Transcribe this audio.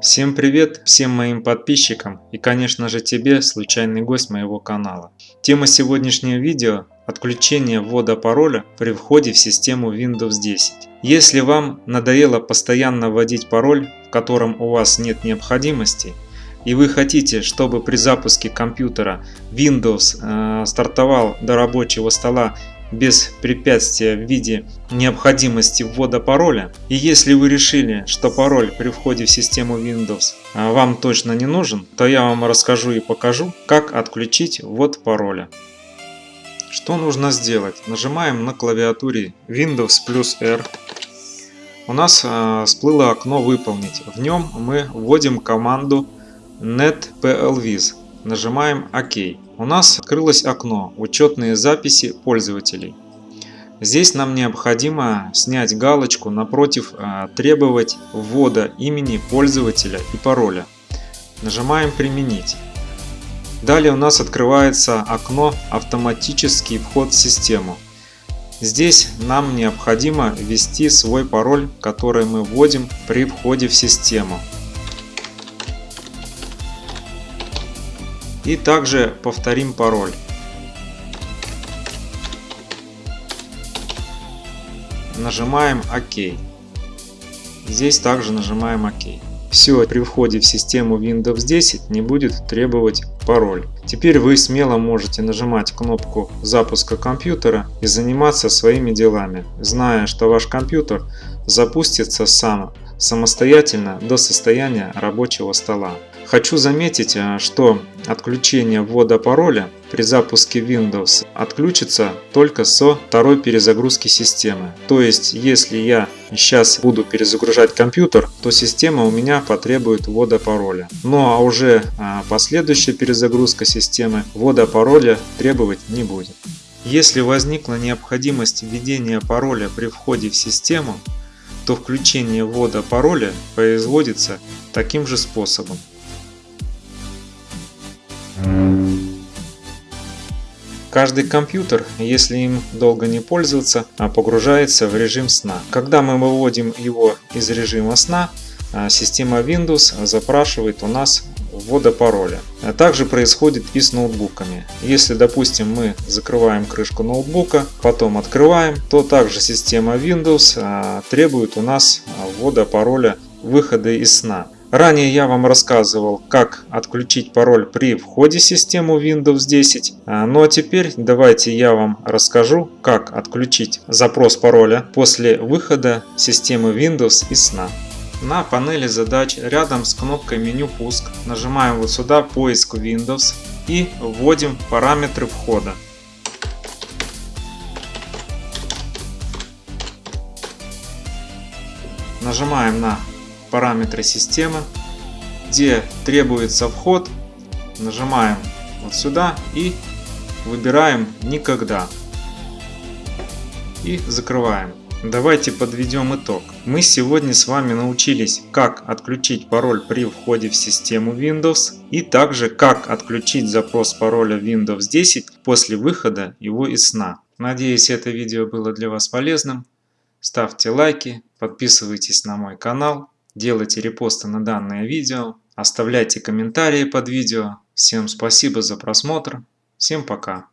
Всем привет всем моим подписчикам и конечно же тебе, случайный гость моего канала. Тема сегодняшнего видео – отключение ввода пароля при входе в систему Windows 10. Если вам надоело постоянно вводить пароль, в котором у вас нет необходимости, и вы хотите, чтобы при запуске компьютера Windows э, стартовал до рабочего стола без препятствия в виде необходимости ввода пароля. И если вы решили, что пароль при входе в систему Windows а, вам точно не нужен, то я вам расскажу и покажу, как отключить ввод пароля. Что нужно сделать? Нажимаем на клавиатуре Windows плюс R. У нас э, всплыло окно «Выполнить». В нем мы вводим команду netplviz. Нажимаем ОК. У нас открылось окно «Учетные записи пользователей». Здесь нам необходимо снять галочку напротив а, «Требовать ввода имени пользователя и пароля». Нажимаем «Применить». Далее у нас открывается окно «Автоматический вход в систему». Здесь нам необходимо ввести свой пароль, который мы вводим при входе в систему. И также повторим пароль. Нажимаем ОК. Здесь также нажимаем ОК. Все, при входе в систему Windows 10 не будет требовать пароль. Теперь вы смело можете нажимать кнопку запуска компьютера и заниматься своими делами, зная, что ваш компьютер запустится сам, самостоятельно до состояния рабочего стола. Хочу заметить, э, что отключение ввода пароля при запуске Windows отключится только со второй перезагрузки системы. То есть, если я сейчас буду перезагружать компьютер, то система у меня потребует ввода пароля. Ну а уже э, последующая перезагрузка системы ввода пароля требовать не будет. Если возникла необходимость введения пароля при входе в систему, то включение ввода пароля производится таким же способом. Каждый компьютер, если им долго не пользоваться, а погружается в режим сна. Когда мы выводим его из режима сна, а, система Windows запрашивает у нас ввода пароля. А также происходит и с ноутбуками. Если, допустим, мы закрываем крышку ноутбука, потом открываем, то также система Windows требует у нас ввода пароля выхода из сна. Ранее я вам рассказывал, как отключить пароль при входе в систему Windows 10. А, ну а теперь давайте я вам расскажу, как отключить запрос пароля после выхода системы Windows из сна. На панели задач рядом с кнопкой меню пуск нажимаем вот сюда поиск Windows и вводим параметры входа. Нажимаем на параметры системы, где требуется вход, нажимаем вот сюда и выбираем «Никогда» и закрываем. Давайте подведем итог. Мы сегодня с вами научились, как отключить пароль при входе в систему Windows и также как отключить запрос пароля Windows 10 после выхода его из сна. Надеюсь, это видео было для вас полезным. Ставьте лайки, подписывайтесь на мой канал делайте репосты на данное видео, оставляйте комментарии под видео. Всем спасибо за просмотр, всем пока.